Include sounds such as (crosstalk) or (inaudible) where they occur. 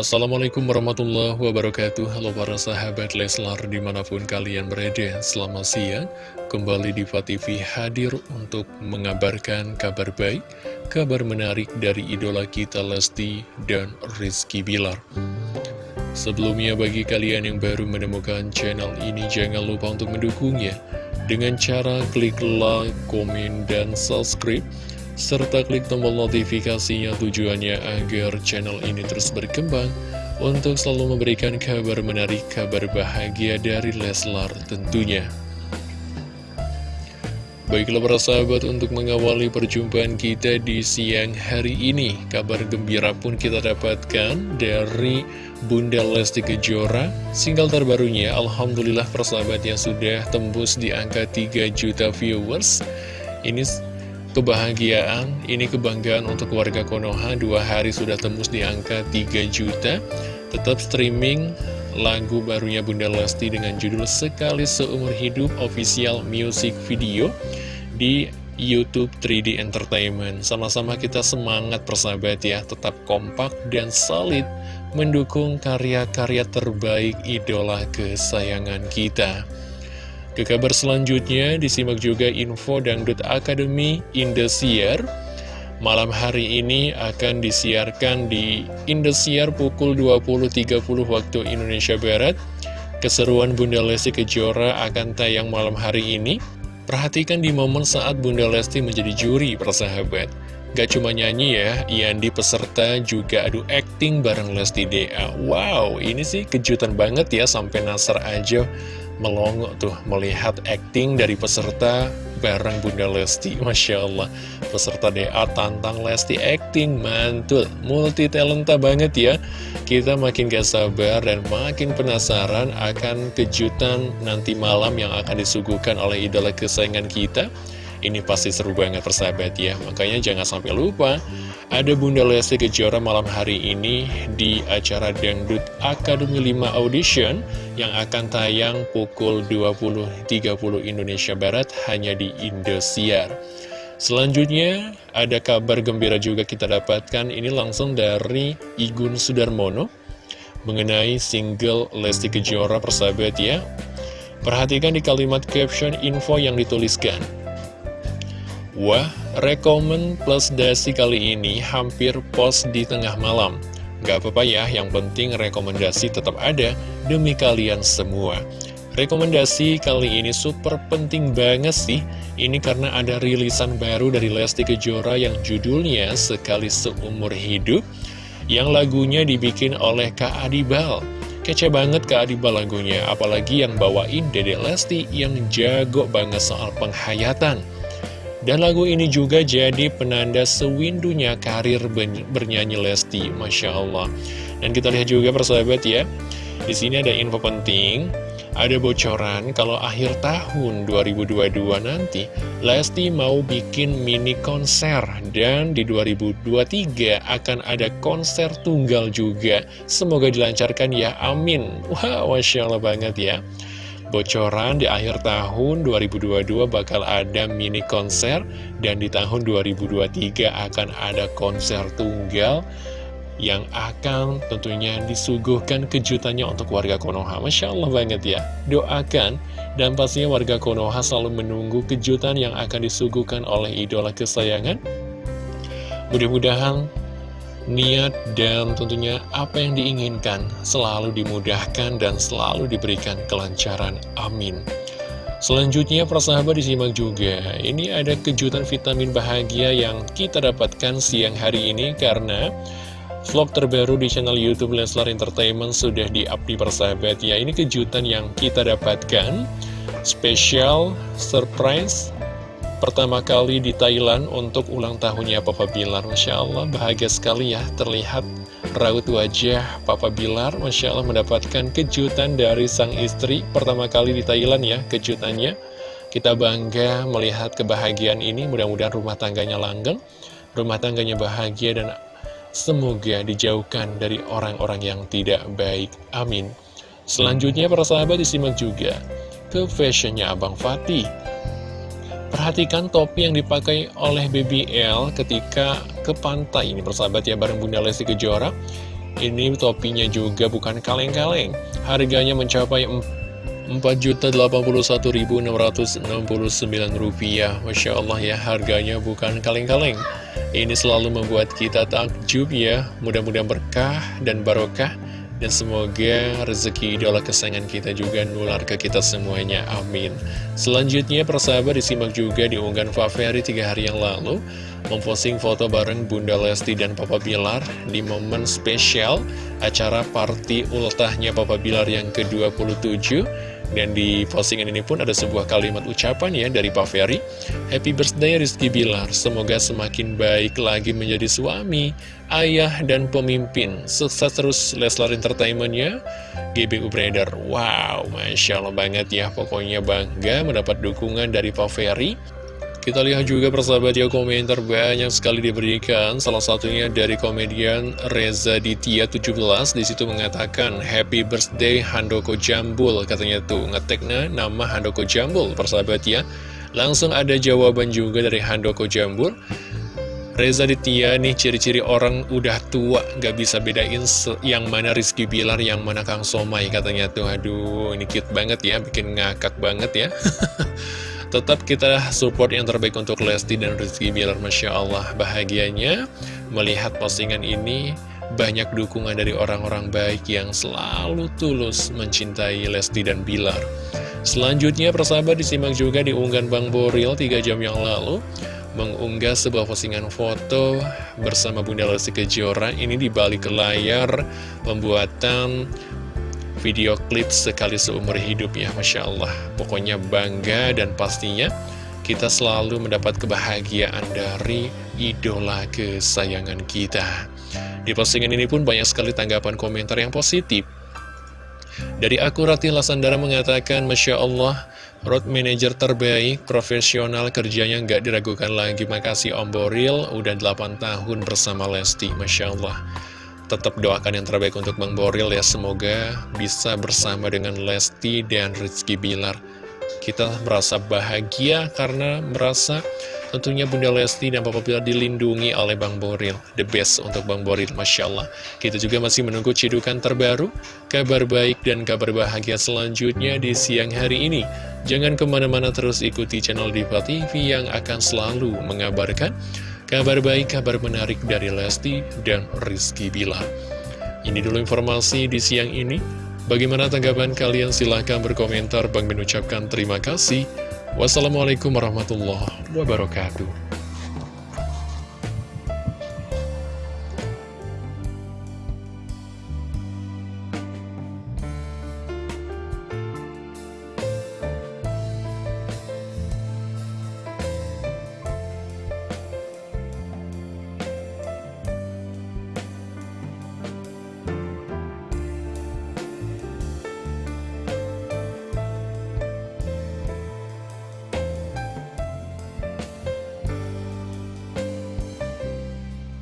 Assalamualaikum warahmatullahi wabarakatuh. Halo para sahabat Leslar di mana pun kalian berada Selamat siang. Kembali di TV hadir untuk mengabarkan kabar baik Kabar menarik dari idola kita Lesti dan Rizky Bilar. Sebelumnya bagi kalian yang baru menemukan channel ini Jangan lupa untuk mendukungnya. Dengan cara klik like, komen, dan subscribe serta klik tombol notifikasinya tujuannya agar channel ini terus berkembang untuk selalu memberikan kabar menarik, kabar bahagia dari Leslar tentunya. Baiklah para sahabat untuk mengawali perjumpaan kita di siang hari ini Kabar gembira pun kita dapatkan dari Bunda Lesti Kejora Single terbarunya Alhamdulillah persahabat yang sudah tembus di angka 3 juta viewers Ini kebahagiaan, ini kebanggaan untuk warga Konoha. Dua hari sudah tembus di angka 3 juta. Tetap streaming lagu barunya Bunda Lesti dengan judul Sekali Seumur Hidup Official Music Video Di Youtube 3D Entertainment. Sama-sama kita semangat persahabat ya. Tetap kompak dan solid Mendukung karya-karya terbaik idola kesayangan kita ke kabar selanjutnya, disimak juga info Dangdut Academy Indosiar. Malam hari ini akan disiarkan di Indosiar pukul 20.30 waktu Indonesia Barat. Keseruan Bunda Lesti Kejora akan tayang malam hari ini. Perhatikan di momen saat Bunda Lesti menjadi juri, persahabat. Gak cuma nyanyi ya, Yandi peserta juga adu acting bareng Lesti DA. Wow, ini sih kejutan banget ya, sampai Nasar aja melongo tuh melihat acting dari peserta bareng Bunda Lesti (laughs) Masya Allah. Peserta DA tantang Lesti acting mantul multi talenta banget ya. Kita makin gak sabar dan makin penasaran akan kejutan nanti malam yang akan disuguhkan oleh idola kesayangan kita ini pasti seru banget persahabat ya. Makanya jangan sampai lupa Ada Bunda Lesti Kejora malam hari ini Di acara Dangdut Akademi 5 Audition Yang akan tayang pukul 20.30 Indonesia Barat Hanya di Indosiar. Selanjutnya ada kabar gembira juga kita dapatkan. Ini langsung dari Igun Sudarmono Mengenai single Lesti Kejora persahabat ya. Perhatikan di kalimat caption info yang dituliskan Wah, rekomen plus dasi kali ini hampir post di tengah malam. Gak apa-apa ya, yang penting rekomendasi tetap ada demi kalian semua. Rekomendasi kali ini super penting banget sih. Ini karena ada rilisan baru dari Lesti Kejora yang judulnya Sekali Seumur Hidup. Yang lagunya dibikin oleh Kak Adibal. Kece banget Kak Adibal lagunya, apalagi yang bawain Dede Lesti yang jago banget soal penghayatan. Dan lagu ini juga jadi penanda sewindunya karir bernyanyi Lesti, Masya Allah. Dan kita lihat juga persahabat ya, di sini ada info penting, ada bocoran kalau akhir tahun 2022 nanti, Lesti mau bikin mini konser dan di 2023 akan ada konser tunggal juga. Semoga dilancarkan ya, amin. Wah, Masya Allah banget ya bocoran di akhir tahun 2022 bakal ada mini konser dan di tahun 2023 akan ada konser tunggal yang akan tentunya disuguhkan kejutannya untuk warga Konoha. Masya Allah banget ya. Doakan dan pastinya warga Konoha selalu menunggu kejutan yang akan disuguhkan oleh idola kesayangan. Mudah-mudahan niat dan tentunya apa yang diinginkan selalu dimudahkan dan selalu diberikan kelancaran. Amin. Selanjutnya persahabat disimak juga Ini ada kejutan vitamin bahagia yang kita dapatkan siang hari ini Karena vlog terbaru di channel Youtube Leslar Entertainment sudah di-up di persahabat ya Ini kejutan yang kita dapatkan Spesial surprise pertama kali di Thailand untuk ulang tahunnya Papa Bilar Masya Allah. Bahagia sekali ya terlihat raut wajah Papa Bilar Masya Allah mendapatkan kejutan dari sang istri. Pertama kali di Thailand ya kejutannya. Kita bangga melihat kebahagiaan ini. Mudah-mudahan rumah tangganya langgeng rumah tangganya bahagia dan semoga dijauhkan dari orang-orang yang tidak baik. Amin. Selanjutnya para sahabat disimak juga ke fashionnya Abang Fatih Perhatikan topi yang dipakai oleh BBL ketika ke pantai ini persahabat ya bareng Bunda Lesti Kejora. Ini topinya juga bukan kaleng-kaleng. Harganya mencapai Rp4.081.669 Masya Allah ya harganya bukan kaleng-kaleng. Ini selalu membuat kita takjub ya. Mudah-mudahan berkah dan barokah dan semoga rezeki idola kesayangan kita juga nular ke kita semuanya, amin. Selanjutnya persahabat disimak juga di unggahan Faferi tiga hari yang lalu. Memposting foto bareng Bunda Lesti dan Papa Bilar Di momen spesial acara party ultahnya Papa Bilar yang ke-27 dan di postingan ini pun ada sebuah kalimat ucapan ya dari Pak Ferry. Happy birthday Rizky Bilar. Semoga semakin baik lagi menjadi suami, ayah, dan pemimpin. Sukses terus Leslar Entertainment ya GBU beredar Wow, Masya Allah banget ya. Pokoknya bangga mendapat dukungan dari Pak Ferry kita lihat juga persahabat ya komentar banyak sekali diberikan. Salah satunya dari komedian Reza Ditya 17 Di situ mengatakan Happy birthday Handoko Jambul. Katanya tuh ngeteknya nama Handoko Jambul persahabat ya. Langsung ada jawaban juga dari Handoko Jambul. Reza Ditya nih ciri-ciri orang udah tua Gak bisa bedain yang mana Rizky Bilar Yang mana Kang Somai. Katanya tuh Aduh ini cute banget ya Bikin ngakak banget ya (laughs) Tetap kita support yang terbaik untuk Lesti dan Rizky Bilar Masya Allah bahagianya. Melihat postingan ini banyak dukungan dari orang-orang baik yang selalu tulus mencintai Lesti dan Bilar. Selanjutnya persahabat disimak juga di unggahan Bang Boril 3 jam yang lalu mengunggah sebuah postingan foto bersama Bunda Lesti Kejora. Ini di balik layar pembuatan video klip sekali seumur hidup ya Masya Allah. Pokoknya bangga dan pastinya kita selalu mendapat kebahagiaan dari idola kesayangan kita. Di postingan ini pun banyak sekali tanggapan komentar yang positif. Dari Akurati Lasandara mengatakan Masya Allah Road manager terbaik, profesional kerjanya nggak diragukan lagi. Makasih Om Boril, udah 8 tahun bersama Lesti Masya Allah tetap doakan yang terbaik untuk Bang Boril ya. Semoga bisa bersama dengan Lesti dan Rizky Bilar. Kita merasa bahagia karena merasa tentunya Bunda Lesti dan Papa Bilar dilindungi oleh Bang Boril. The best untuk Bang Boril, Masya Allah. Kita juga masih menunggu cidukan terbaru Kabar baik dan kabar bahagia selanjutnya di siang hari ini. Jangan ke mana-mana terus ikuti channel Diva TV yang akan selalu mengabarkan Kabar baik, kabar menarik dari Lesti dan Rizky Bila. Ini dulu informasi di siang ini. Bagaimana tanggapan kalian? Silahkan berkomentar. Bang mengucapkan terima kasih. Wassalamualaikum warahmatullahi wabarakatuh.